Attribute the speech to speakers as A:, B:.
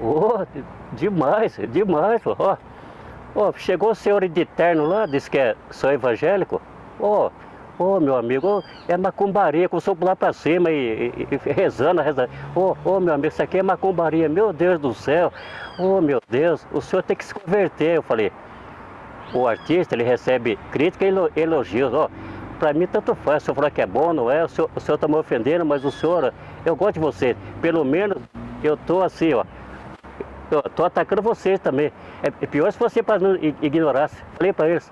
A: Ô, demais, demais. Ó, ó, chegou o senhor de terno lá, disse que é, sou evangélico. Ó, Ô, meu amigo, é macumbaria, eu sou lá pra cima e, e, e rezando, rezando. Ô, ô, meu amigo, isso aqui é macumbaria, meu Deus do céu. Ô, meu Deus, o senhor tem que se converter. Eu falei, o artista, ele recebe crítica e elogios, ó. Pra mim, tanto faz, o senhor falou que é bom, não é? O senhor, o senhor tá me ofendendo, mas o senhor, eu gosto de você. Pelo menos, eu tô assim, ó. Eu tô atacando vocês também. É pior se você ignorasse. Falei para eles.